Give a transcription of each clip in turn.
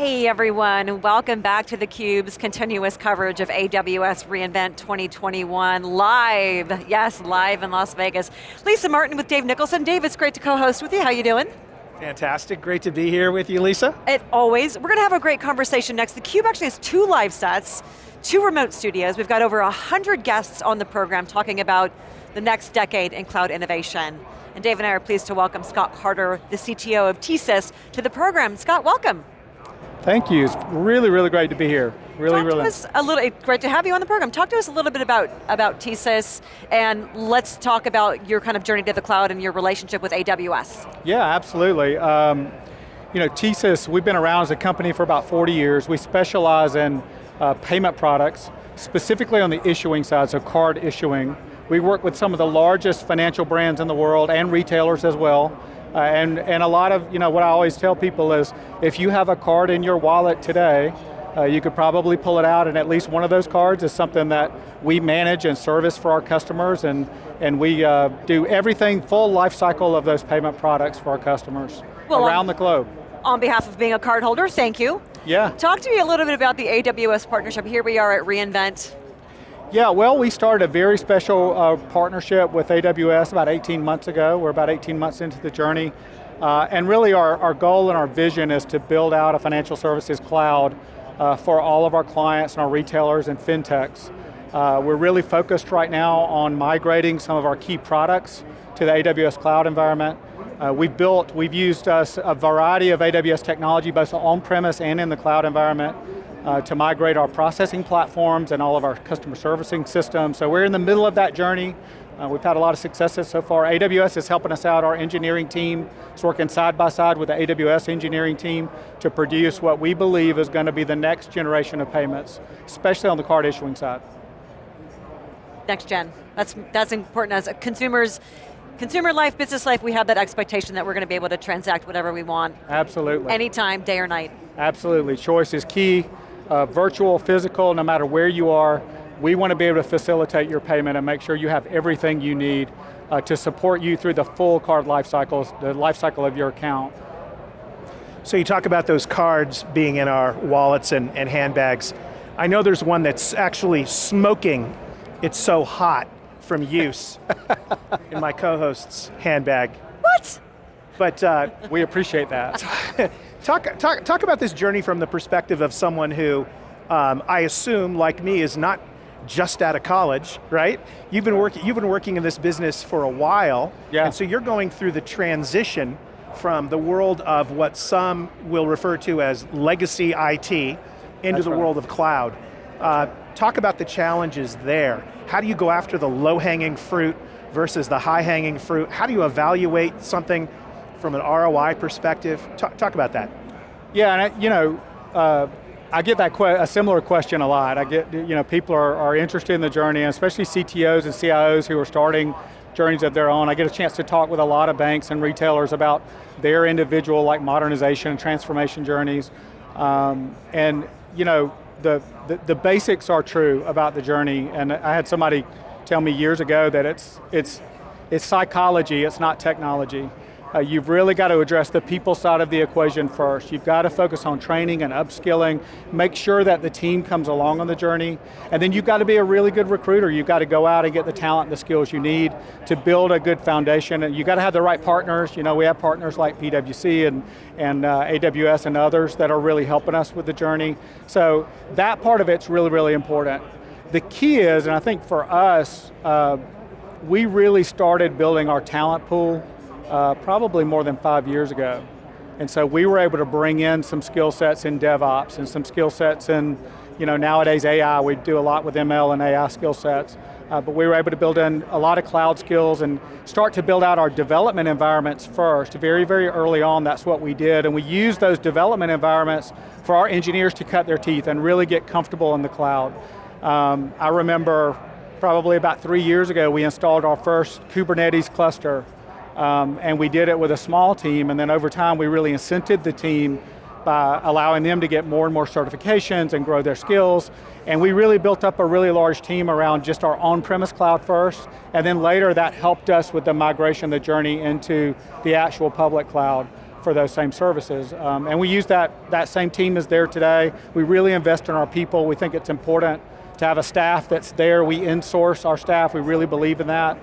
Hey everyone, welcome back to theCUBE's continuous coverage of AWS reInvent 2021 live. Yes, live in Las Vegas. Lisa Martin with Dave Nicholson. Dave, it's great to co-host with you. How are you doing? Fantastic, great to be here with you, Lisa. It always. We're going to have a great conversation next. theCUBE actually has two live sets, two remote studios. We've got over 100 guests on the program talking about the next decade in cloud innovation. And Dave and I are pleased to welcome Scott Carter, the CTO of TSYS, to the program. Scott, welcome. Thank you, it's really, really great to be here. Really, Talk really. To us a little, great to have you on the program. Talk to us a little bit about, about TSYS, and let's talk about your kind of journey to the cloud and your relationship with AWS. Yeah, absolutely. Um, you know, TSYS, we've been around as a company for about 40 years. We specialize in uh, payment products, specifically on the issuing side, so card issuing. We work with some of the largest financial brands in the world and retailers as well. Uh, and, and a lot of, you know, what I always tell people is, if you have a card in your wallet today, uh, you could probably pull it out and at least one of those cards is something that we manage and service for our customers and, and we uh, do everything, full life cycle of those payment products for our customers well, around on, the globe. On behalf of being a card holder, thank you. Yeah. Talk to me a little bit about the AWS partnership. Here we are at reInvent. Yeah, well, we started a very special uh, partnership with AWS about 18 months ago. We're about 18 months into the journey. Uh, and really our, our goal and our vision is to build out a financial services cloud uh, for all of our clients and our retailers and fintechs. Uh, we're really focused right now on migrating some of our key products to the AWS cloud environment. Uh, we've built, we've used uh, a variety of AWS technology, both on-premise and in the cloud environment uh, to migrate our processing platforms and all of our customer servicing systems. So we're in the middle of that journey. Uh, we've had a lot of successes so far. AWS is helping us out. Our engineering team is working side by side with the AWS engineering team to produce what we believe is going to be the next generation of payments, especially on the card issuing side. Next gen, that's, that's important as a consumers consumer life, business life, we have that expectation that we're going to be able to transact whatever we want. Absolutely. Anytime, day or night. Absolutely, choice is key uh, virtual, physical, no matter where you are, we want to be able to facilitate your payment and make sure you have everything you need uh, to support you through the full card life cycles, the life cycle of your account. So you talk about those cards being in our wallets and, and handbags. I know there's one that's actually smoking. It's so hot from use in my co-host's handbag. What? But uh, we appreciate that. Talk, talk, talk about this journey from the perspective of someone who, um, I assume, like me, is not just out of college, right? You've been, working, you've been working in this business for a while, yeah. and so you're going through the transition from the world of what some will refer to as legacy IT into That's the right. world of cloud. Uh, talk about the challenges there. How do you go after the low-hanging fruit versus the high-hanging fruit? How do you evaluate something from an ROI perspective? Talk, talk about that. Yeah, and I, you know, uh, I get that a similar question a lot. I get, you know, people are, are interested in the journey, especially CTOs and CIOs who are starting journeys of their own. I get a chance to talk with a lot of banks and retailers about their individual like modernization and transformation journeys. Um, and you know, the, the, the, basics are true about the journey, and I had somebody tell me years ago that it's, it's, it's psychology, it's not technology. Uh, you've really got to address the people side of the equation first. You've got to focus on training and upskilling, make sure that the team comes along on the journey, and then you've got to be a really good recruiter. You've got to go out and get the talent and the skills you need to build a good foundation, and you've got to have the right partners. You know, we have partners like PwC and, and uh, AWS and others that are really helping us with the journey. So that part of it's really, really important. The key is, and I think for us, uh, we really started building our talent pool uh, probably more than five years ago. And so we were able to bring in some skill sets in DevOps and some skill sets in, you know, nowadays AI, we do a lot with ML and AI skill sets. Uh, but we were able to build in a lot of cloud skills and start to build out our development environments first. Very, very early on, that's what we did. And we used those development environments for our engineers to cut their teeth and really get comfortable in the cloud. Um, I remember probably about three years ago, we installed our first Kubernetes cluster um, and we did it with a small team, and then over time we really incented the team by allowing them to get more and more certifications and grow their skills. And we really built up a really large team around just our on-premise cloud first, and then later that helped us with the migration, the journey into the actual public cloud. for those same services. Um, and we use that, that same team is there today. We really invest in our people. We think it's important to have a staff that's there. We insource our staff, we really believe in that.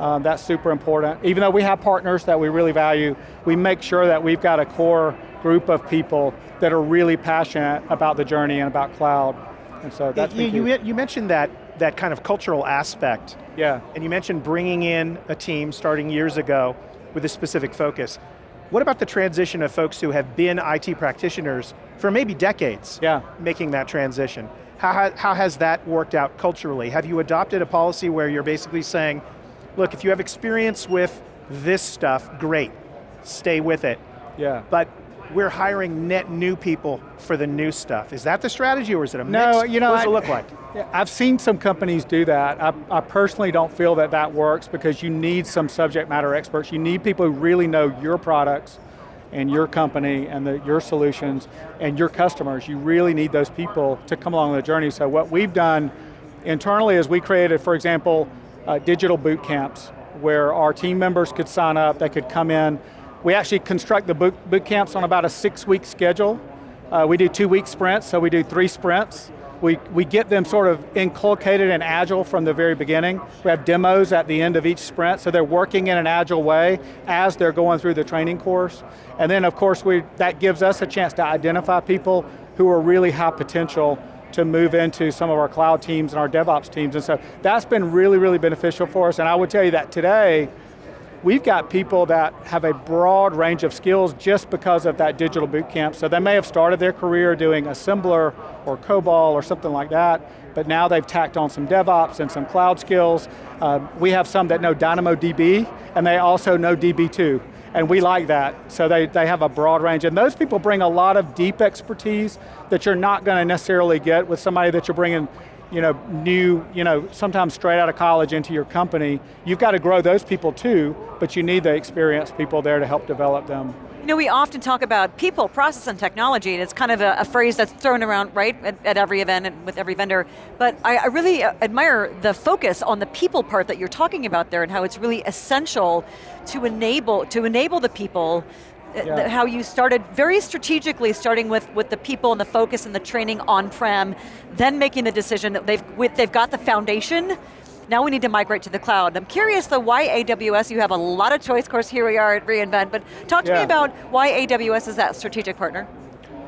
Um, that's super important. Even though we have partners that we really value, we make sure that we've got a core group of people that are really passionate about the journey and about cloud. And so that's you, you, you mentioned that, that kind of cultural aspect. Yeah. And you mentioned bringing in a team starting years ago with a specific focus. What about the transition of folks who have been IT practitioners for maybe decades, yeah. making that transition? How, how has that worked out culturally? Have you adopted a policy where you're basically saying, look, if you have experience with this stuff, great, stay with it. Yeah. But we're hiring net new people for the new stuff. Is that the strategy or is it a no, mix? You know, what does I, it look like? I've seen some companies do that. I, I, personally don't feel that that works because you need some subject matter experts. You need people who really know your products and your company and the, your solutions and your customers. You really need those people to come along the journey. So what we've done internally is we created, for example, uh, digital boot camps where our team members could sign up, they could come in. We actually construct the boot, boot camps on about a six week schedule. Uh, we do two week sprints, so we do three sprints. We, we get them sort of inculcated and agile from the very beginning. We have demos at the end of each sprint, so they're working in an agile way as they're going through the training course. And then of course, we, that gives us a chance to identify people who are really high potential to move into some of our cloud teams and our DevOps teams. And so that's been really, really beneficial for us. And I would tell you that today, we've got people that have a broad range of skills just because of that digital boot camp. So they may have started their career doing assembler or COBOL or something like that, but now they've tacked on some DevOps and some cloud skills. Uh, we have some that know DynamoDB, and they also know DB2 and we like that. So they, they have a broad range, and those people bring a lot of deep expertise that you're not going to necessarily get with somebody that you're bringing you know, new, you know, sometimes straight out of college into your company. You've got to grow those people too, but you need the experienced people there to help develop them. You know, we often talk about people, process, and technology, and it's kind of a, a phrase that's thrown around, right, at, at, every event and with every vendor. But I, I really uh, admire the focus on the people part that you're talking about there and how it's really essential to enable, to enable the people yeah. how you started very strategically starting with, with the people and the focus and the training on-prem, then making the decision that they've, with, they've got the foundation, now we need to migrate to the cloud. I'm curious though, why AWS? You have a lot of choice, of course here we are at reInvent, but talk to yeah. me about why AWS is that strategic partner.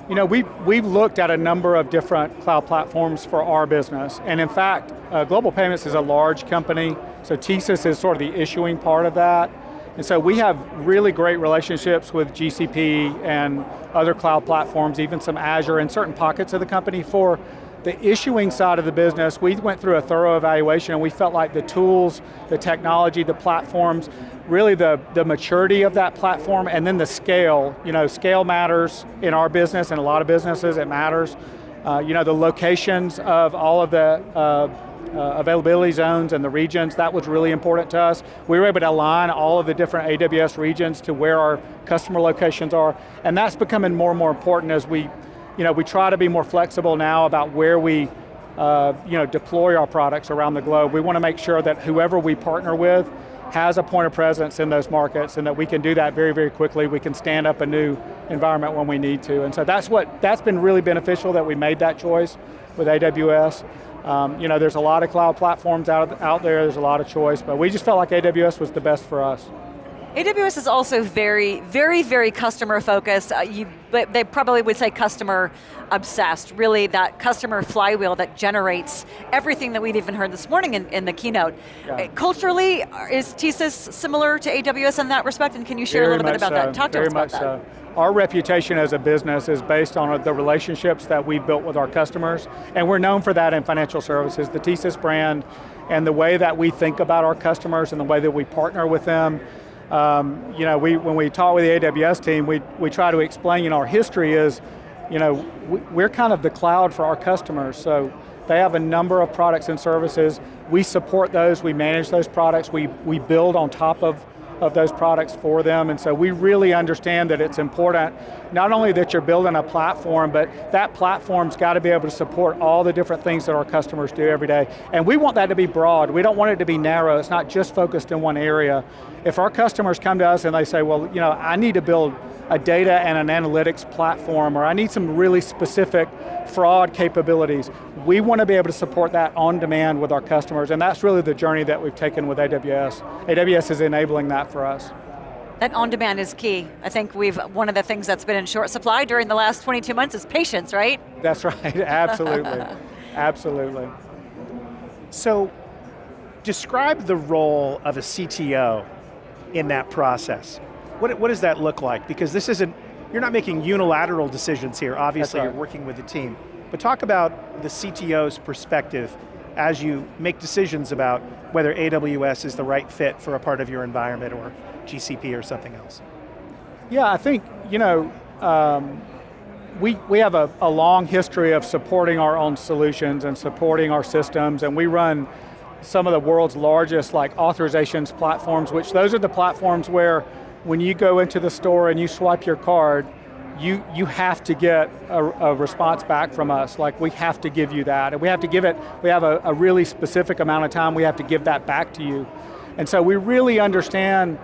You know, we've, we've looked at a number of different cloud platforms for our business, and in fact, uh, Global Payments is a large company, so TSYS is sort of the issuing part of that, and so we have really great relationships with GCP and other cloud platforms, even some Azure in certain pockets of the company for the issuing side of the business, we went through a thorough evaluation and we felt like the tools, the technology, the platforms, really the, the maturity of that platform and then the scale. You know, scale matters in our business and a lot of businesses, it matters. Uh, you know, the locations of all of the uh, uh, availability zones and the regions, that was really important to us. We were able to align all of the different AWS regions to where our customer locations are, and that's becoming more and more important as we you know, we try to be more flexible now about where we uh, you know, deploy our products around the globe. We want to make sure that whoever we partner with has a point of presence in those markets and that we can do that very, very quickly. We can stand up a new environment when we need to. And so that's what, that's been really beneficial that we made that choice with AWS. Um, you know, there's a lot of cloud platforms out, out there, there's a lot of choice, but we just felt like AWS was the best for us. AWS is also very, very, very customer focused. Uh, you, they probably would say customer obsessed, really that customer flywheel that generates everything that we've even heard this morning in, in the keynote. Yeah. Uh, culturally, is TSYS similar to AWS in that respect, and can you share very a little bit about so. that? Talk very to us about that. So. Our reputation as a business is based on the relationships that we've built with our customers, and we're known for that in financial services. The TSYS brand and the way that we think about our customers and the way that we partner with them um, you know, we, when we talk with the AWS team, we, we try to explain, you know, our history is, you know, we, we're kind of the cloud for our customers, so they have a number of products and services. We support those, we manage those products, we, we build on top of of those products for them, and so we really understand that it's important, not only that you're building a platform, but that platform's got to be able to support all the different things that our customers do every day. And we want that to be broad, we don't want it to be narrow, it's not just focused in one area. If our customers come to us and they say, well, you know, I need to build a data and an analytics platform, or I need some really specific fraud capabilities. We want to be able to support that on demand with our customers, and that's really the journey that we've taken with AWS. AWS is enabling that for us. That on demand is key. I think we've, one of the things that's been in short supply during the last 22 months is patience, right? That's right, absolutely, absolutely. So, describe the role of a CTO in that process. What, what does that look like? Because this isn't, you're not making unilateral decisions here, obviously right. you're working with the team. But talk about the CTO's perspective as you make decisions about whether AWS is the right fit for a part of your environment or GCP or something else. Yeah, I think, you know, um, we, we have a, a long history of supporting our own solutions and supporting our systems, and we run some of the world's largest like authorizations platforms, which those are the platforms where when you go into the store and you swipe your card, you, you have to get a, a, response back from us, like we have to give you that. And we have to give it, we have a, a really specific amount of time, we have to give that back to you. And so we really understand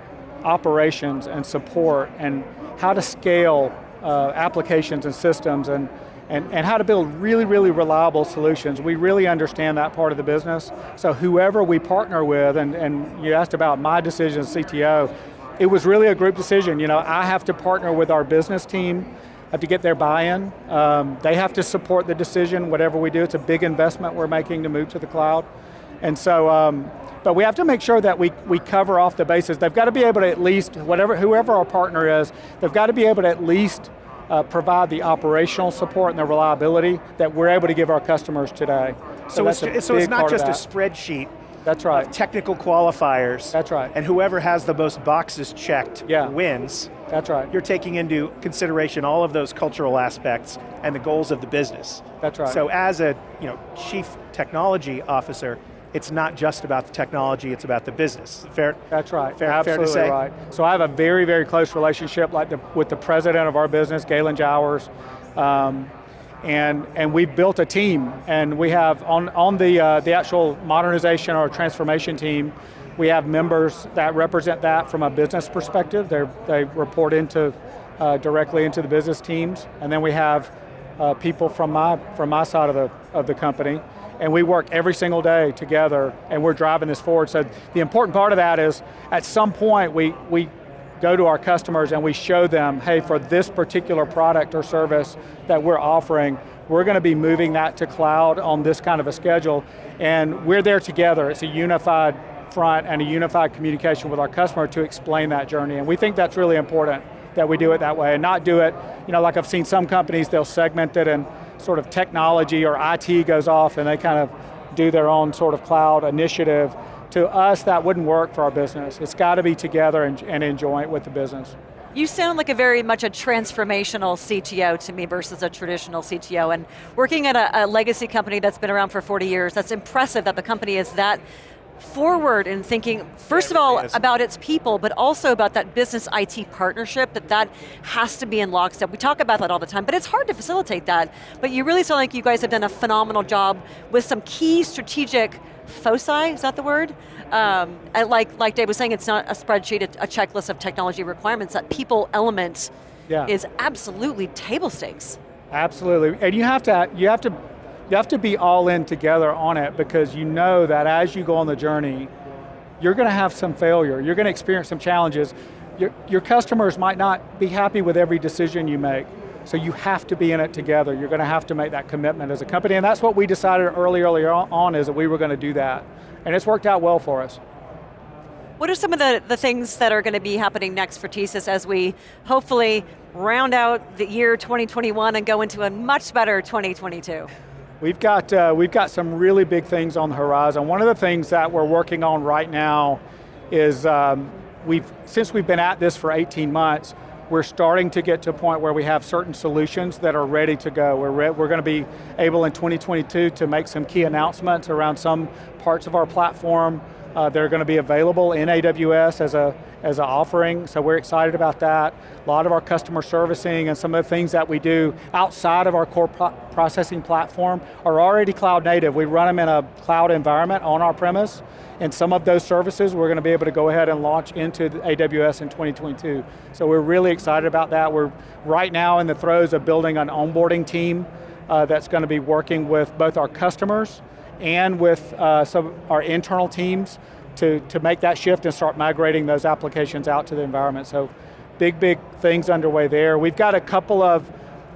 operations and support and how to scale uh, applications and systems and, and, and how to build really, really reliable solutions. We really understand that part of the business. So whoever we partner with, and, and you asked about my decision as CTO, it was really a group decision. You know, I have to partner with our business team, I have to get their buy-in. Um, they have to support the decision, whatever we do. It's a big investment we're making to move to the cloud. And so, um, but we have to make sure that we, we cover off the bases. They've got to be able to at least, whatever, whoever our partner is, they've got to be able to at least uh, provide the operational support and the reliability that we're able to give our customers today. So, so it's, so it's not just a spreadsheet, that's right. technical qualifiers. That's right. And whoever has the most boxes checked yeah. wins. That's right. You're taking into consideration all of those cultural aspects and the goals of the business. That's right. So as a you know, chief technology officer, it's not just about the technology, it's about the business. Fair? That's right, fair, absolutely fair to say? right. So I have a very, very close relationship like the, with the president of our business, Gaylon Jowers. Um, and, and we've built a team, and we have, on, on the, uh, the actual modernization or transformation team, we have members that represent that from a business perspective. They're, they report into, uh, directly into the business teams, and then we have uh, people from my, from my side of the, of the company, and we work every single day together, and we're driving this forward. So the important part of that is, at some point, we, we go to our customers and we show them, hey, for this particular product or service that we're offering, we're going to be moving that to cloud on this kind of a schedule, and we're there together. It's a unified front and a unified communication with our customer to explain that journey, and we think that's really important that we do it that way, and not do it, you know, like I've seen some companies, they'll segment it and sort of technology or IT goes off and they kind of do their own sort of cloud initiative to us, that wouldn't work for our business. It's got to be together and, and enjoy it with the business. You sound like a very much a transformational CTO to me versus a traditional CTO, and working at a, a legacy company that's been around for 40 years, that's impressive that the company is that forward in thinking, first of all, about its people, but also about that business IT partnership, that that has to be in lockstep. We talk about that all the time, but it's hard to facilitate that. But you really sound like you guys have done a phenomenal job with some key strategic foci, is that the word? Um, like, like Dave was saying, it's not a spreadsheet, a checklist of technology requirements, that people element yeah. is absolutely table stakes. Absolutely, and you have to, you have to, you have to be all in together on it because you know that as you go on the journey, you're going to have some failure, you're going to experience some challenges. Your, your customers might not be happy with every decision you make. So you have to be in it together. You're going to have to make that commitment as a company, and that's what we decided early, early on is that we were going to do that. And it's worked out well for us. What are some of the, the things that are going to be happening next for TSYS as we hopefully round out the year 2021 and go into a much better 2022? We've got, uh, we've got some really big things on the horizon. One of the things that we're working on right now is, um, we've, since we've been at this for 18 months, we're starting to get to a point where we have certain solutions that are ready to go. We're, we're going to be able in 2022 to make some key announcements around some parts of our platform. Uh, that are going to be available in AWS as a as an offering, so we're excited about that. A lot of our customer servicing and some of the things that we do outside of our core pro processing platform are already cloud native. We run them in a cloud environment on our premise, and some of those services we're going to be able to go ahead and launch into AWS in 2022. So we're really excited about that. We're right now in the throes of building an onboarding team uh, that's going to be working with both our customers and with uh, some our internal teams to, to make that shift and start migrating those applications out to the environment. So big, big things underway there. We've got a couple of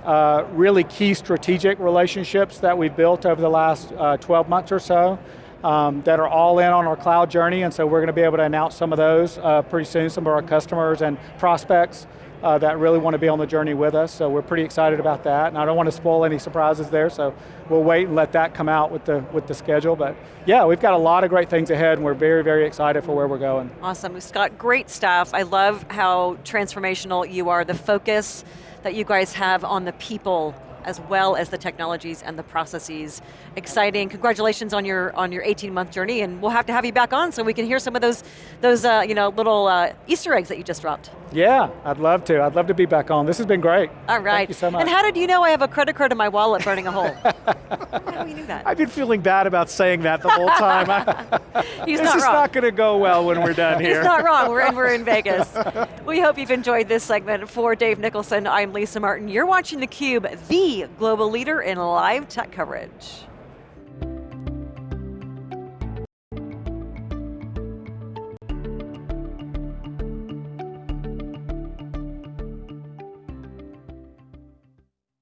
uh, really key strategic relationships that we've built over the last uh, 12 months or so um, that are all in on our cloud journey, and so we're going to be able to announce some of those uh, pretty soon, some of our customers and prospects uh, that really want to be on the journey with us, so we're pretty excited about that, and I don't want to spoil any surprises there, so we'll wait and let that come out with the, with the schedule, but yeah, we've got a lot of great things ahead, and we're very, very excited for where we're going. Awesome, Scott, great stuff. I love how transformational you are, the focus that you guys have on the people as well as the technologies and the processes. Exciting, congratulations on your on your 18 month journey and we'll have to have you back on so we can hear some of those those uh, you know, little uh, Easter eggs that you just dropped. Yeah, I'd love to. I'd love to be back on. This has been great. All right. Thank you so much. And how did you know I have a credit card in my wallet burning a hole? how you knew that? I've been feeling bad about saying that the whole time. He's this not is wrong. not going to go well when we're done here. He's not wrong, we're in, we're in Vegas. we hope you've enjoyed this segment. For Dave Nicholson, I'm Lisa Martin. You're watching theCUBE, the global leader in live tech coverage.